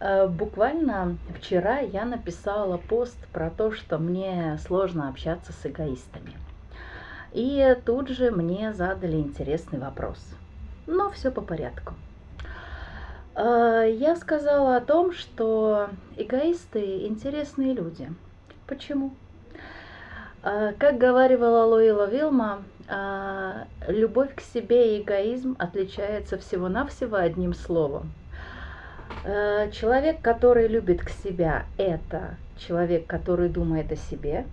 Э, буквально вчера я написала пост про то, что мне сложно общаться с эгоистами. И тут же мне задали интересный вопрос. Но все по порядку. Э, я сказала о том, что эгоисты интересные люди. Почему? Э, как говорила Луила Вилма, любовь к себе и эгоизм отличаются всего-навсего одним словом – человек, который любит к себя, это человек, который думает о себе,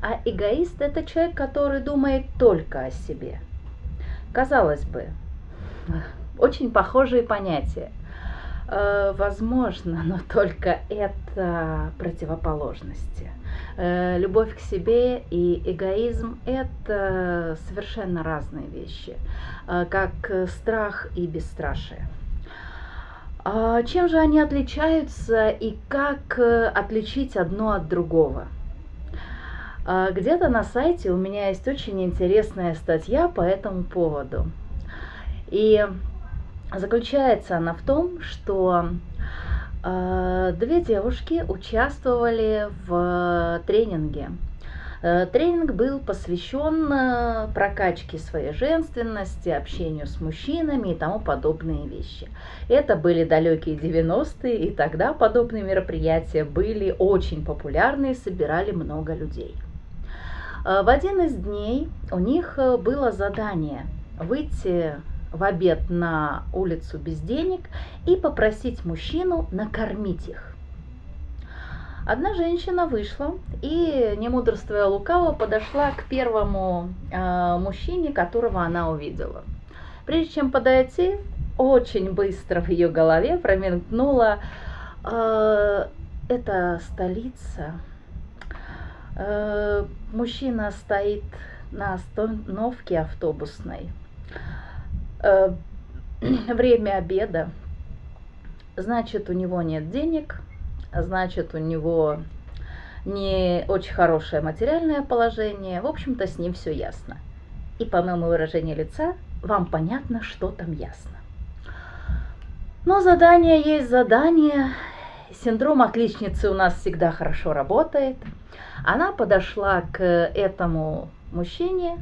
а эгоист это человек, который думает только о себе. Казалось бы, очень похожие понятия. Э, возможно, но только это противоположности. Э, любовь к себе и эгоизм – это совершенно разные вещи, как страх и бесстрашие. А чем же они отличаются и как э, отличить одно от другого? А, где-то на сайте у меня есть очень интересная статья по этому поводу. И заключается она в том, что э, две девушки участвовали в тренинге тренинг был посвящен э, прокачке своей женственности, общению с мужчинами и тому подобные вещи. Это были далекие 90-е, и тогда подобные мероприятия были очень популярны и собирали много людей. Э, в один из дней у них было задание выйти в обед на улицу без денег и попросить мужчину накормить их. Одна женщина вышла и, не мудрствуя лукаво, подошла к первому э, мужчине, которого она увидела. Прежде чем подойти, очень быстро в ее голове промелькнула э, это столица. Э, мужчина стоит на остановке автобусной. Э, время обеда. Значит, у него нет денег, значит, у него не очень хорошее материальное положение. В общем-то, с ним все ясно. И по моему выражению лица вам понятно, что там ясно. Но задание есть задание. Синдром отличницы у нас всегда хорошо работает. Она подошла к этому мужчине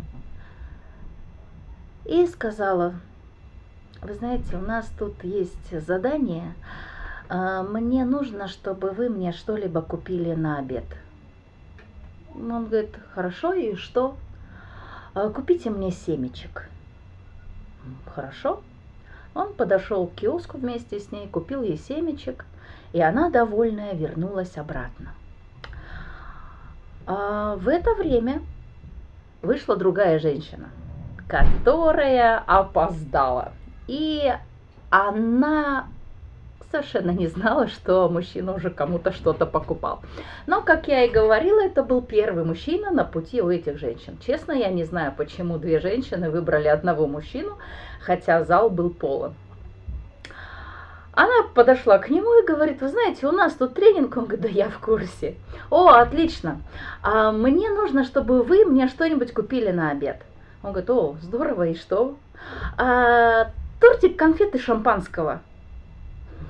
и сказала, вы знаете, у нас тут есть задание, а, мне нужно, чтобы вы мне что-либо купили на обед. Он говорит, хорошо, и что? «А, купите мне семечек. Хорошо. Он подошел к киоску вместе с ней, купил ей семечек, и она, довольная, вернулась обратно. А в это время вышла другая женщина, которая опоздала. И она совершенно не знала, что мужчина уже кому-то что-то покупал. Но, как я и говорила, это был первый мужчина на пути у этих женщин. Честно, я не знаю, почему две женщины выбрали одного мужчину, хотя зал был полон. Она подошла к нему и говорит, вы знаете, у нас тут тренинг, он говорит, да я в курсе. О, отлично, а мне нужно, чтобы вы мне что-нибудь купили на обед. Он говорит, о, здорово, и что? А, тортик конфеты шампанского.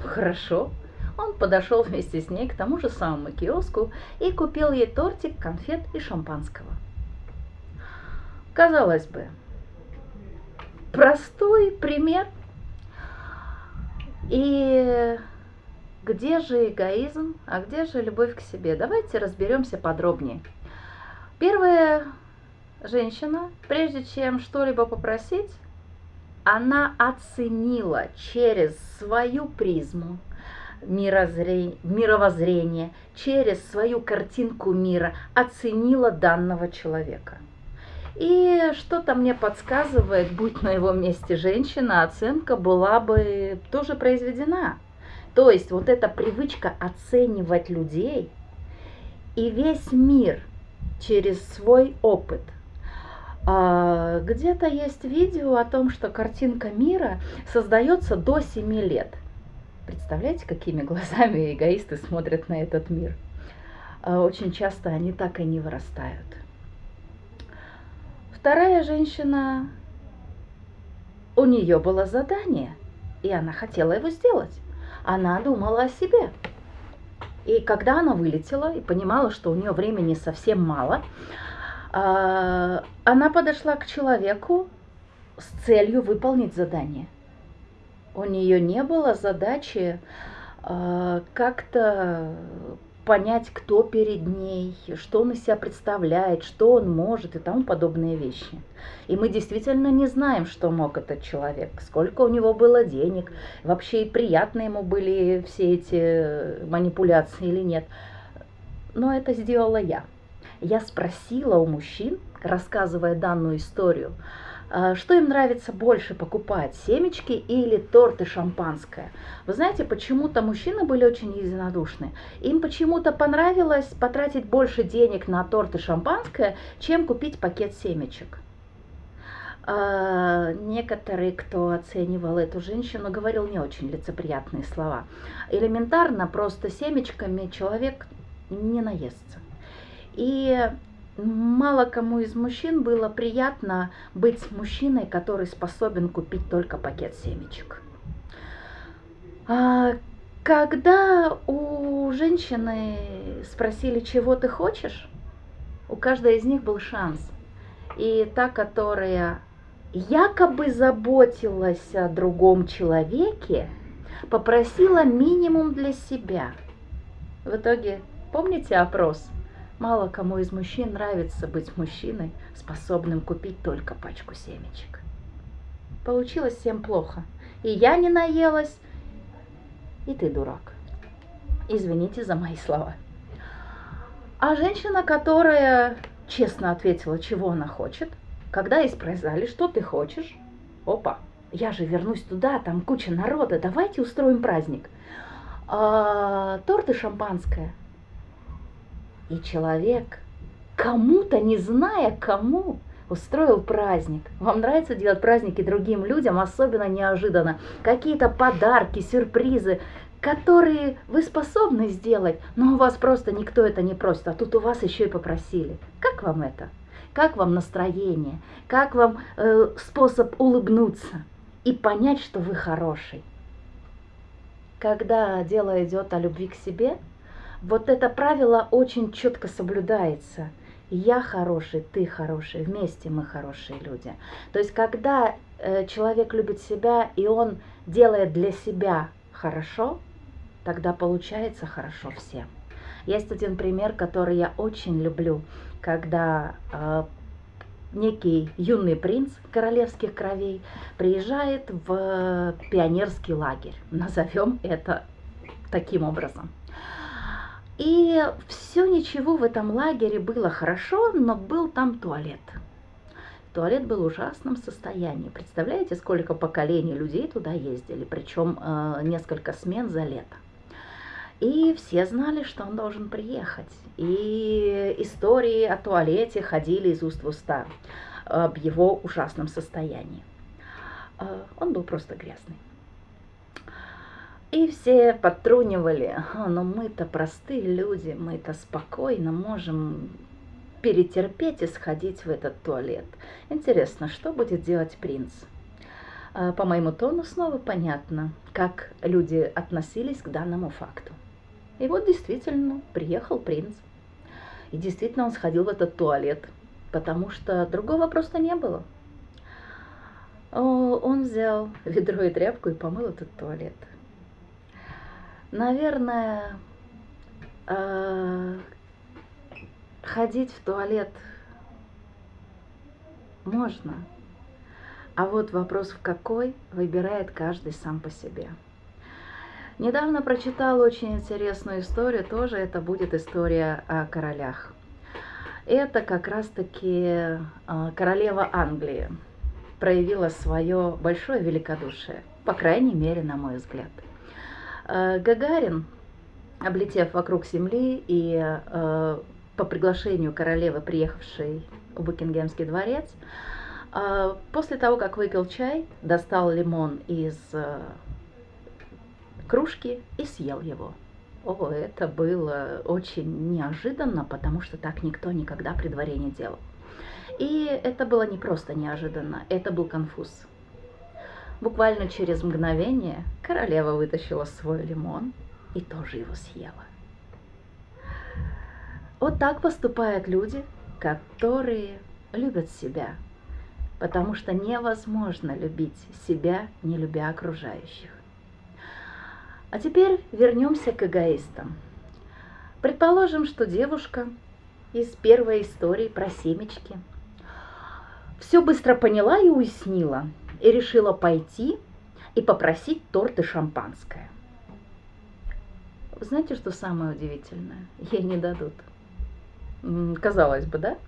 Хорошо. Он подошел вместе с ней к тому же самому киоску и купил ей тортик, конфет и шампанского. Казалось бы, простой пример. И где же эгоизм, а где же любовь к себе? Давайте разберемся подробнее. Первая женщина, прежде чем что-либо попросить, она оценила через свою призму мировоззрения, через свою картинку мира, оценила данного человека. И что-то мне подсказывает, будь на его месте женщина, оценка была бы тоже произведена. То есть вот эта привычка оценивать людей и весь мир через свой опыт – где-то есть видео о том, что картинка мира создается до 7 лет. Представляете, какими глазами эгоисты смотрят на этот мир? А, очень часто они так и не вырастают. Вторая женщина, у нее было задание, и она хотела его сделать. она думала о себе. И когда она вылетела и понимала, что у нее времени совсем мало, а, она подошла к человеку с целью выполнить задание. У нее не было задачи а, как-то понять, кто перед ней, что он из себя представляет, что он может и тому подобные вещи. И мы действительно не знаем, что мог этот человек, сколько у него было денег, вообще и приятно ему были все эти манипуляции или нет. Но это сделала я. Я спросила у мужчин, рассказывая данную историю, а, что им нравится больше покупать, семечки или торты шампанское? Вы знаете, почему-то мужчины были очень единодушны. Им почему-то понравилось потратить больше денег на торты шампанское, чем купить пакет семечек. А, некоторые, кто оценивал эту женщину, говорил не очень лицеприятные слова. Элементарно, просто семечками человек не наестся. И Мало кому из мужчин было приятно быть мужчиной, который способен купить только пакет семечек. А когда у женщины спросили, чего ты хочешь, у каждой из них был шанс. И та, которая якобы заботилась о другом человеке, попросила минимум для себя. В итоге, помните опрос? Мало кому из мужчин нравится быть мужчиной, способным купить только пачку семечек. Получилось всем плохо. И я не наелась, и ты дурак. Извините за мои слова. А женщина, которая честно ответила, чего она хочет, когда ей спросили, что ты хочешь, опа, я же вернусь туда, там куча народа, давайте устроим праздник. А, торт и шампанское – и человек, кому-то, не зная кому, устроил праздник. Вам нравится делать праздники другим людям, особенно неожиданно. Какие-то подарки, сюрпризы, которые вы способны сделать, но у вас просто никто это не просит, а тут у вас еще и попросили. Как вам это? Как вам настроение? Как вам э, способ улыбнуться и понять, что вы хороший? Когда дело идет о любви к себе – вот это правило очень четко соблюдается. Я хороший, ты хороший, вместе мы хорошие люди. То есть, когда э, человек любит себя и он делает для себя хорошо, тогда получается хорошо всем. Есть один пример, который я очень люблю, когда э, некий юный принц королевских кровей приезжает в пионерский лагерь. Назовем это таким образом. И все ничего в этом лагере было хорошо, но был там туалет. Туалет был в ужасном состоянии. Представляете, сколько поколений людей туда ездили, причем э, несколько смен за лето. И все знали, что он должен приехать. И истории о туалете ходили из уст в уста об его ужасном состоянии. Э, он был просто грязный. И все подтрунивали, но мы-то простые люди, мы-то спокойно можем перетерпеть и сходить в этот туалет. Интересно, что будет делать принц? А, по моему тону снова понятно, как люди относились к данному факту. И вот действительно приехал принц. И действительно он сходил в этот туалет, потому что другого просто не было. Он взял ведро и тряпку и помыл этот туалет. Наверное, э, ходить в туалет можно, а вот вопрос в какой выбирает каждый сам по себе. Недавно прочитала очень интересную историю, тоже это будет история о королях. Это как раз-таки э, королева Англии проявила свое большое великодушие, по крайней мере, на мой взгляд – Гагарин, облетев вокруг Земли и э, по приглашению королевы, приехавшей в Букингемский дворец, э, после того, как выпил чай, достал лимон из кружки и съел его. О, это было очень неожиданно, потому что так никто никогда при дворе не делал. И это было не просто неожиданно, это был конфуз. Буквально через мгновение королева вытащила свой лимон и тоже его съела. Вот так поступают люди, которые любят себя, потому что невозможно любить себя, не любя окружающих. А теперь вернемся к эгоистам. Предположим, что девушка из первой истории про семечки все быстро поняла и уяснила, и решила пойти и попросить торт и шампанское. Знаете, что самое удивительное? Ей не дадут. Казалось бы, да?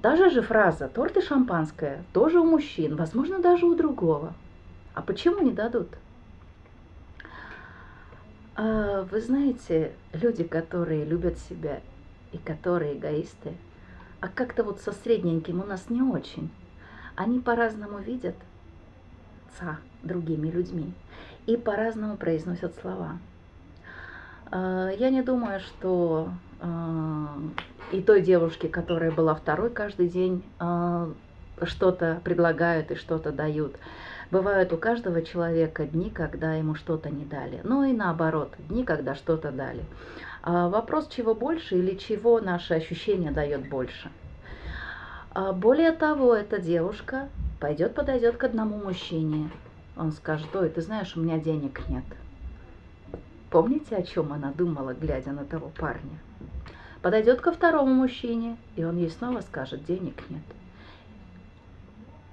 Даже же фраза «торт и шампанское» тоже у мужчин, возможно, даже у другого. А почему не дадут? А, вы знаете, люди, которые любят себя и которые эгоисты, а как-то вот со средненьким у нас не очень. Они по-разному видят ца другими людьми и по-разному произносят слова. А, я не думаю, что а, и той девушке, которая была второй, каждый день а, что-то предлагают и что-то дают. Бывают у каждого человека дни, когда ему что-то не дали. Ну и наоборот, дни, когда что-то дали. Вопрос, чего больше или чего наше ощущение дает больше. Более того, эта девушка пойдет, подойдет к одному мужчине. Он скажет, ой, ты знаешь, у меня денег нет. Помните, о чем она думала, глядя на того парня? Подойдет ко второму мужчине, и он ей снова скажет, денег нет.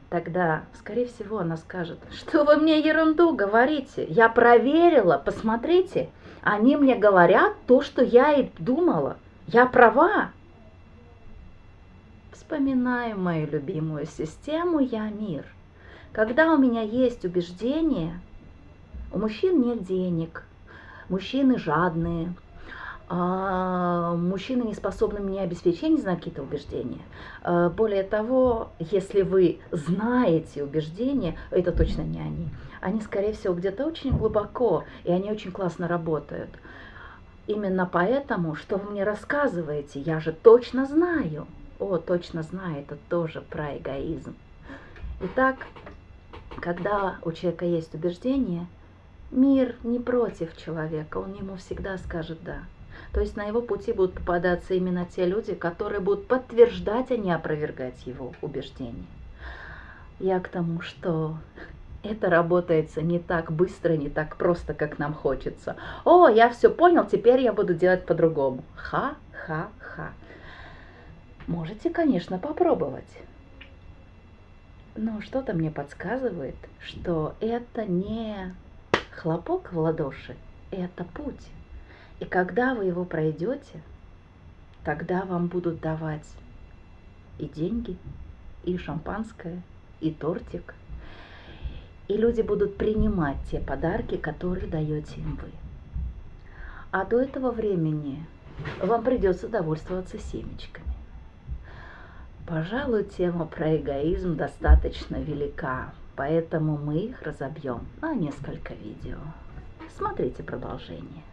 Тогда, скорее всего, она скажет, что вы мне ерунду говорите, я проверила, посмотрите, они мне говорят то, что я и думала, я права. Вспоминаем мою любимую систему «Я мир». Когда у меня есть убеждение, у мужчин нет денег – мужчины жадные, а мужчины не способны мне обеспечить, не знаю какие-то убеждения. А, более того, если вы знаете убеждения, это точно не они. Они, скорее всего, где-то очень глубоко, и они очень классно работают. Именно поэтому, что вы мне рассказываете, я же точно знаю. О, точно знаю, это тоже про эгоизм. Итак, когда у человека есть убеждение – Мир не против человека, он ему всегда скажет «да». То есть на его пути будут попадаться именно те люди, которые будут подтверждать, а не опровергать его убеждения. Я к тому, что это работается не так быстро, не так просто, как нам хочется. О, я все понял, теперь я буду делать по-другому. Ха-ха-ха. Можете, конечно, попробовать. Но что-то мне подсказывает, что это не Хлопок в ладоши – это путь. И когда вы его пройдете, тогда вам будут давать и деньги, и шампанское, и тортик. И люди будут принимать те подарки, которые даете им вы. А до этого времени вам придется довольствоваться семечками. Пожалуй, тема про эгоизм достаточно велика. Поэтому мы их разобьем на несколько видео. Смотрите продолжение.